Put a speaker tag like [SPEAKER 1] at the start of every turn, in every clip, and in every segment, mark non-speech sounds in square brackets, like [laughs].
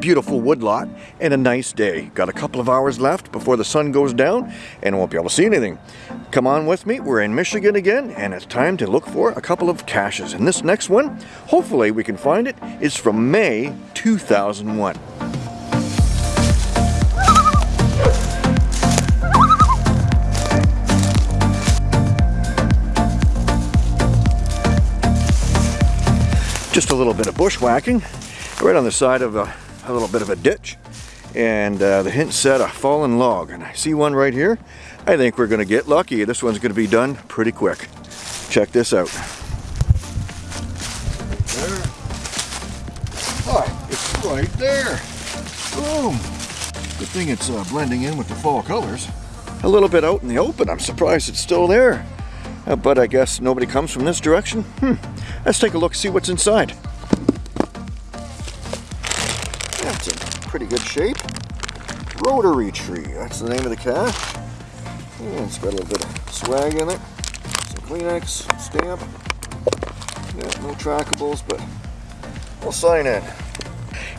[SPEAKER 1] beautiful woodlot and a nice day. Got a couple of hours left before the sun goes down and won't be able to see anything. Come on with me, we're in Michigan again and it's time to look for a couple of caches. And this next one, hopefully we can find it, is from May 2001. Just a little bit of bushwhacking right on the side of a, a little bit of a ditch and uh, the hint said a fallen log and I see one right here. I think we're gonna get lucky. This one's gonna be done pretty quick. Check this out. Hi, it's right there. Boom. Good thing it's uh, blending in with the fall colors. A little bit out in the open. I'm surprised it's still there. Uh, but I guess nobody comes from this direction? Hmm. Let's take a look see what's inside pretty good shape. Rotary tree, that's the name of the cache. Yeah, it's got a little bit of swag in it. Some Kleenex, stamp. Yeah, no trackables, but we'll sign it.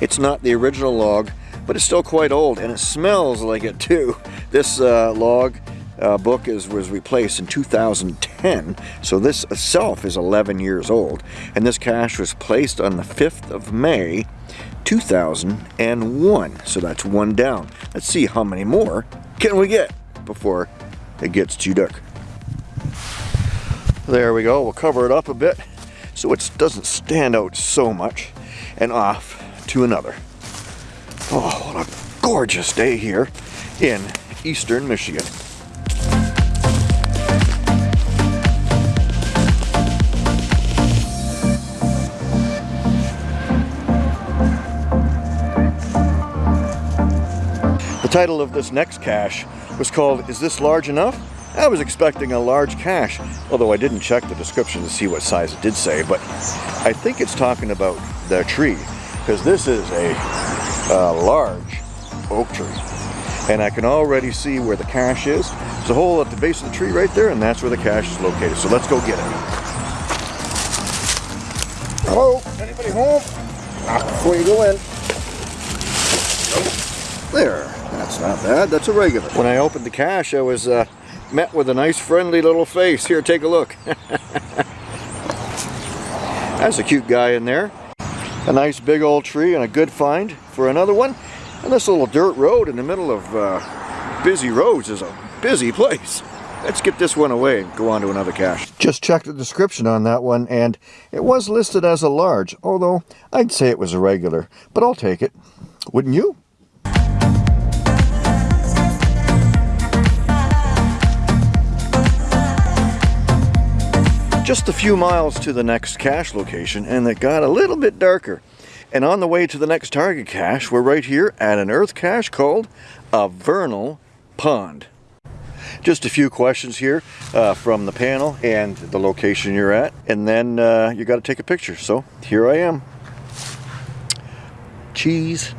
[SPEAKER 1] It's not the original log, but it's still quite old, and it smells like it too. This uh, log uh, book is was replaced in 2010, so this itself is 11 years old. And this cache was placed on the 5th of May 2001. So that's one down. Let's see how many more can we get before it gets too dark. There we go. We'll cover it up a bit so it doesn't stand out so much and off to another. Oh, what a gorgeous day here in eastern Michigan. Title of this next cache was called Is This Large Enough? I was expecting a large cache, although I didn't check the description to see what size it did say, but I think it's talking about the tree, because this is a, a large oak tree. And I can already see where the cache is. There's a hole at the base of the tree right there, and that's where the cache is located. So let's go get it. Hello? Anybody home? Knock before you go in. There. That's not bad. That's a regular. When I opened the cache, I was uh, met with a nice friendly little face. Here, take a look. [laughs] That's a cute guy in there. A nice big old tree and a good find for another one. And this little dirt road in the middle of uh, busy roads is a busy place. Let's get this one away and go on to another cache. Just checked the description on that one and it was listed as a large, although I'd say it was a regular, but I'll take it. Wouldn't you? Just a few miles to the next cache location and it got a little bit darker. And on the way to the next target cache, we're right here at an earth cache called a vernal pond. Just a few questions here uh, from the panel and the location you're at. And then uh, you got to take a picture. So here I am. Cheese.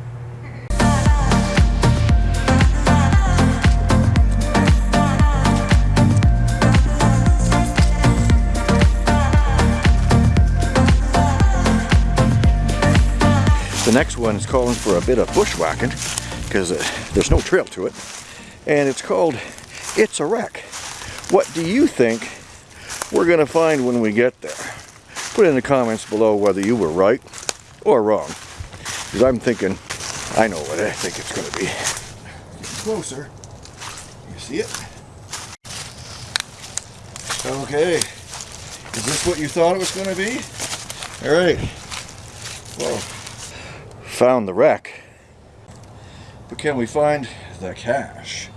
[SPEAKER 1] Next one is calling for a bit of bushwhacking because uh, there's no trail to it. And it's called It's a Wreck. What do you think we're going to find when we get there? Put in the comments below whether you were right or wrong. Because I'm thinking, I know what I think it's going to be. Closer. You see it? Okay. Is this what you thought it was going to be? All right. Well, found the wreck. But can we find the cache?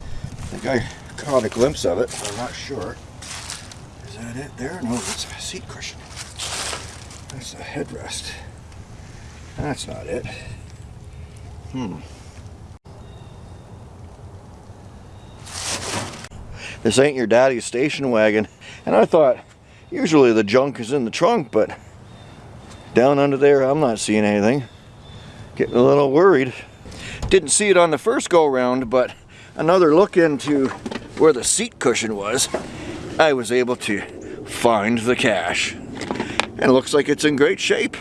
[SPEAKER 1] I think I caught a glimpse of it, but I'm not sure. Is that it there? No, that's a seat cushion. That's a headrest. That's not it. Hmm. This ain't your daddy's station wagon. And I thought, usually the junk is in the trunk, but down under there, I'm not seeing anything. Getting a little worried. Didn't see it on the first go round, but another look into where the seat cushion was, I was able to find the cache. And it looks like it's in great shape.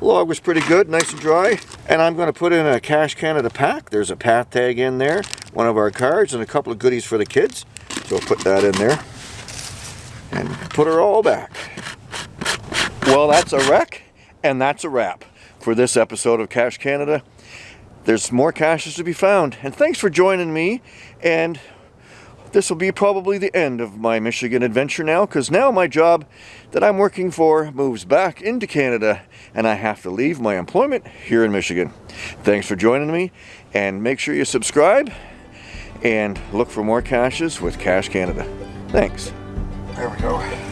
[SPEAKER 1] Log was pretty good, nice and dry. And I'm going to put in a Cache Canada pack. There's a path tag in there, one of our cards, and a couple of goodies for the kids. So I'll put that in there and put her all back. Well, that's a wreck, and that's a wrap for this episode of Cache Canada. There's more caches to be found, and thanks for joining me. And this will be probably the end of my Michigan adventure now, because now my job that I'm working for moves back into Canada, and I have to leave my employment here in Michigan. Thanks for joining me, and make sure you subscribe and look for more caches with Cache Canada. Thanks. There we go.